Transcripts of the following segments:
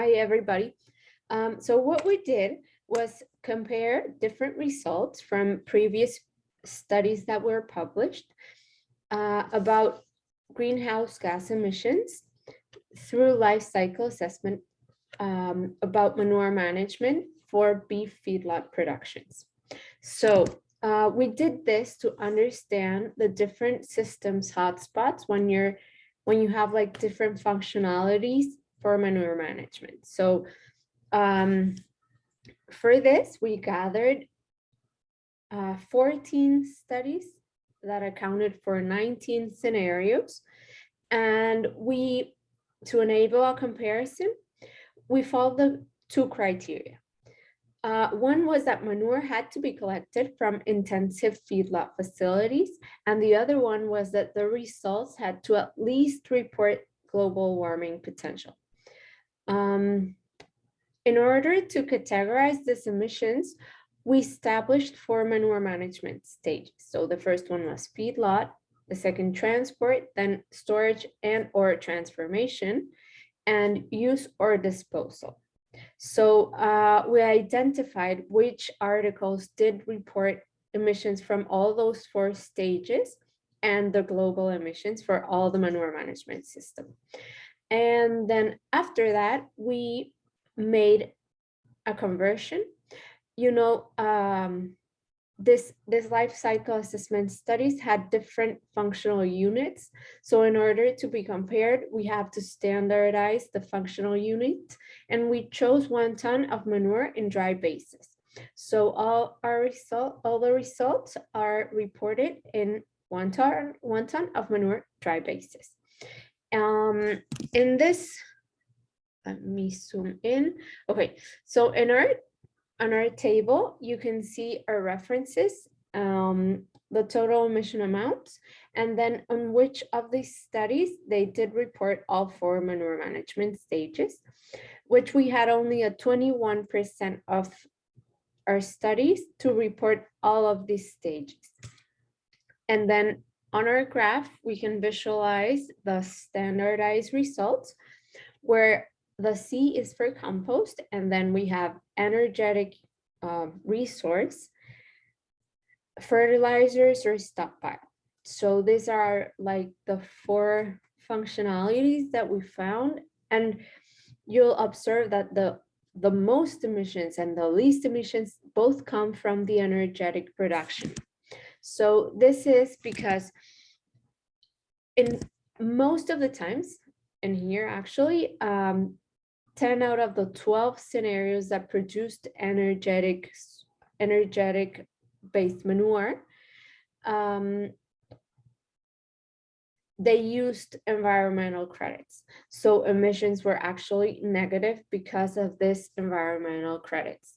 Hi, everybody. Um, so what we did was compare different results from previous studies that were published uh, about greenhouse gas emissions through life cycle assessment um, about manure management for beef feedlot productions. So uh, we did this to understand the different systems hotspots when you're when you have like different functionalities for manure management. So um, for this, we gathered uh, 14 studies that accounted for 19 scenarios. And we, to enable a comparison, we followed the two criteria. Uh, one was that manure had to be collected from intensive feedlot facilities, and the other one was that the results had to at least report global warming potential. Um, in order to categorize these emissions, we established four manure management stages. So the first one was feedlot, the second transport, then storage and or transformation, and use or disposal. So uh, we identified which articles did report emissions from all those four stages and the global emissions for all the manure management system. And then after that, we made a conversion. You know, um, this, this life cycle assessment studies had different functional units. So in order to be compared, we have to standardize the functional unit and we chose one ton of manure in dry basis. So all our result, all the results are reported in one ton, one ton of manure dry basis. Um, in this, let me zoom in. Okay, so in our on our table, you can see our references, um, the total emission amounts, and then on which of these studies they did report all four manure management stages, which we had only a 21% of our studies to report all of these stages. And then on our graph, we can visualize the standardized results where the C is for compost, and then we have energetic uh, resource, fertilizers or stockpile. So these are like the four functionalities that we found. And you'll observe that the, the most emissions and the least emissions both come from the energetic production. So this is because in most of the times, and here actually, um, 10 out of the 12 scenarios that produced energetic, energetic based manure, um, they used environmental credits. So emissions were actually negative because of this environmental credits.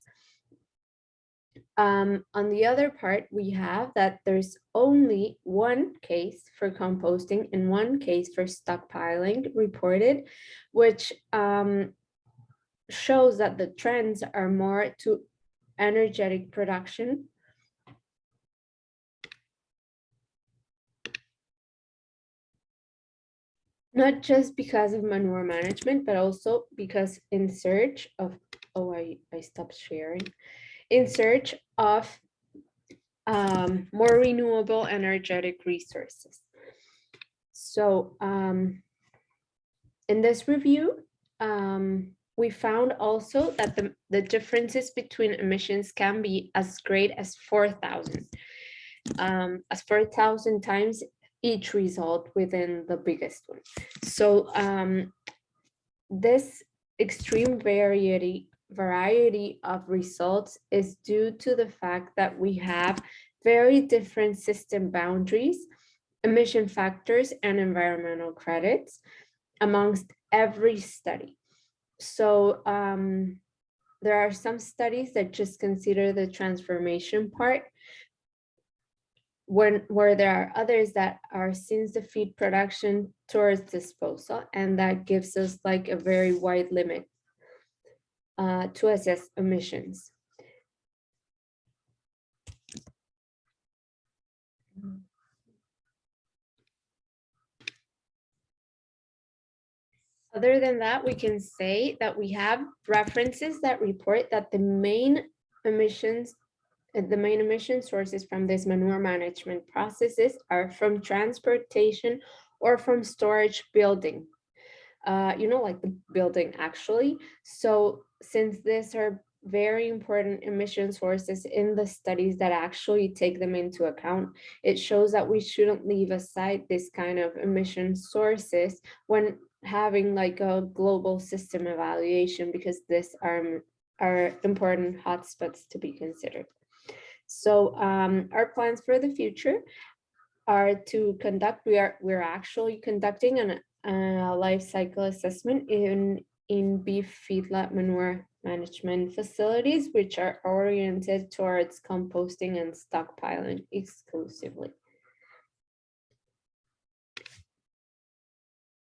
Um, on the other part, we have that there's only one case for composting and one case for stockpiling reported, which um, shows that the trends are more to energetic production. Not just because of manure management, but also because in search of, oh, I, I stopped sharing, in search of um, more renewable energetic resources. So um, in this review, um, we found also that the, the differences between emissions can be as great as 4,000, um, as 4,000 times each result within the biggest one. So um, this extreme variety, variety of results is due to the fact that we have very different system boundaries, emission factors, and environmental credits amongst every study. So um, there are some studies that just consider the transformation part when where there are others that are since the feed production towards disposal and that gives us like a very wide limit uh, to assess emissions. Other than that, we can say that we have references that report that the main emissions, the main emission sources from this manure management processes are from transportation or from storage building. Uh, you know, like the building actually. So since these are very important emission sources in the studies that actually take them into account, it shows that we shouldn't leave aside this kind of emission sources when having like a global system evaluation because this are, are important hotspots to be considered. So um, our plans for the future are to conduct, we are, we're actually conducting an, a life cycle assessment in, in beef feedlot manure management facilities, which are oriented towards composting and stockpiling exclusively.